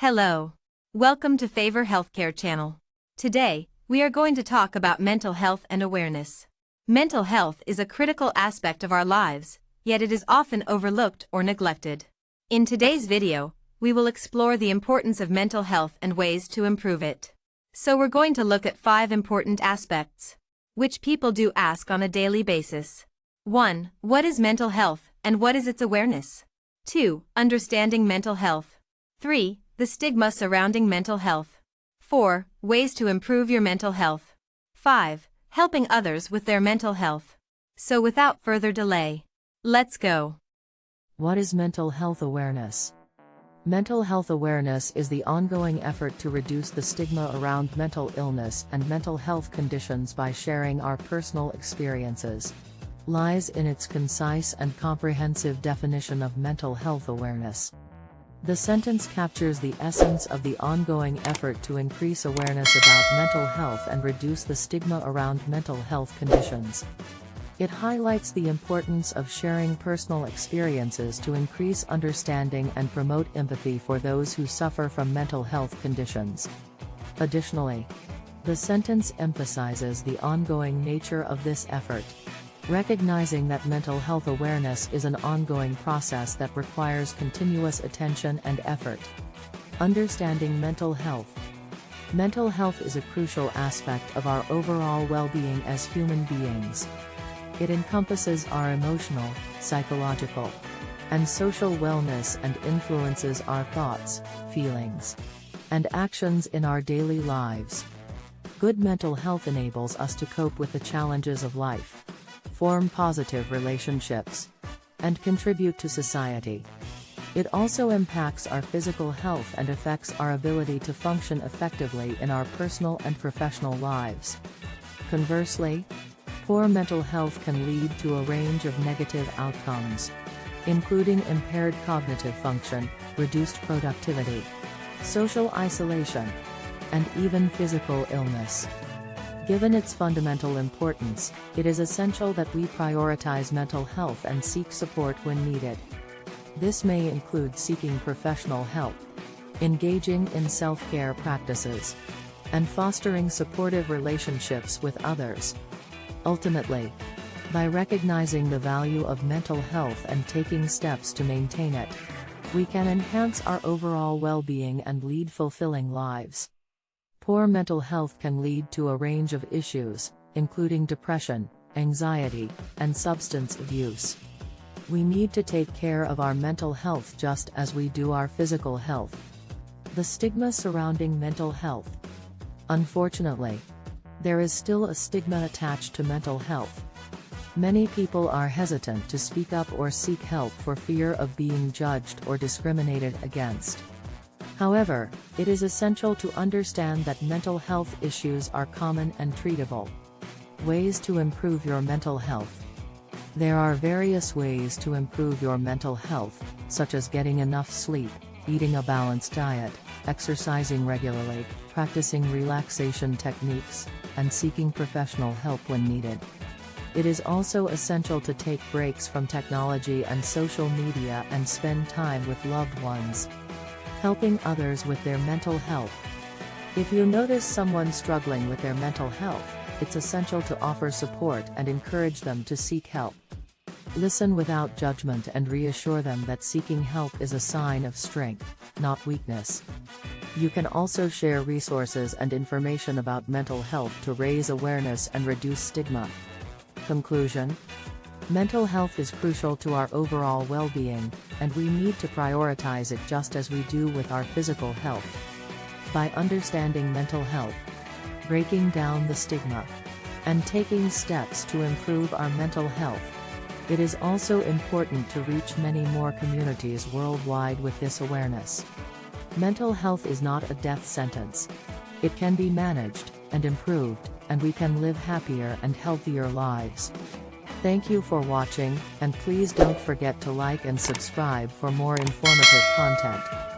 Hello. Welcome to Favor Healthcare Channel. Today, we are going to talk about mental health and awareness. Mental health is a critical aspect of our lives, yet it is often overlooked or neglected. In today's video, we will explore the importance of mental health and ways to improve it. So we're going to look at five important aspects, which people do ask on a daily basis. 1. What is mental health, and what is its awareness? 2. Understanding mental health. 3. The stigma surrounding mental health. 4. Ways to improve your mental health. 5. Helping others with their mental health. So without further delay, let's go. What is mental health awareness? Mental health awareness is the ongoing effort to reduce the stigma around mental illness and mental health conditions by sharing our personal experiences. Lies in its concise and comprehensive definition of mental health awareness. The sentence captures the essence of the ongoing effort to increase awareness about mental health and reduce the stigma around mental health conditions. It highlights the importance of sharing personal experiences to increase understanding and promote empathy for those who suffer from mental health conditions. Additionally, the sentence emphasizes the ongoing nature of this effort. Recognizing that mental health awareness is an ongoing process that requires continuous attention and effort. Understanding mental health. Mental health is a crucial aspect of our overall well-being as human beings. It encompasses our emotional, psychological, and social wellness and influences our thoughts, feelings, and actions in our daily lives. Good mental health enables us to cope with the challenges of life form positive relationships, and contribute to society. It also impacts our physical health and affects our ability to function effectively in our personal and professional lives. Conversely, poor mental health can lead to a range of negative outcomes, including impaired cognitive function, reduced productivity, social isolation, and even physical illness. Given its fundamental importance, it is essential that we prioritize mental health and seek support when needed. This may include seeking professional help, engaging in self-care practices, and fostering supportive relationships with others. Ultimately, by recognizing the value of mental health and taking steps to maintain it, we can enhance our overall well-being and lead fulfilling lives. Poor mental health can lead to a range of issues, including depression, anxiety, and substance abuse. We need to take care of our mental health just as we do our physical health. The stigma surrounding mental health. Unfortunately, there is still a stigma attached to mental health. Many people are hesitant to speak up or seek help for fear of being judged or discriminated against. However, it is essential to understand that mental health issues are common and treatable. Ways to improve your mental health. There are various ways to improve your mental health, such as getting enough sleep, eating a balanced diet, exercising regularly, practicing relaxation techniques, and seeking professional help when needed. It is also essential to take breaks from technology and social media and spend time with loved ones helping others with their mental health. If you notice someone struggling with their mental health, it's essential to offer support and encourage them to seek help. Listen without judgment and reassure them that seeking help is a sign of strength, not weakness. You can also share resources and information about mental health to raise awareness and reduce stigma. Conclusion Mental health is crucial to our overall well-being, and we need to prioritize it just as we do with our physical health. By understanding mental health, breaking down the stigma, and taking steps to improve our mental health, it is also important to reach many more communities worldwide with this awareness. Mental health is not a death sentence. It can be managed, and improved, and we can live happier and healthier lives. Thank you for watching, and please don't forget to like and subscribe for more informative content.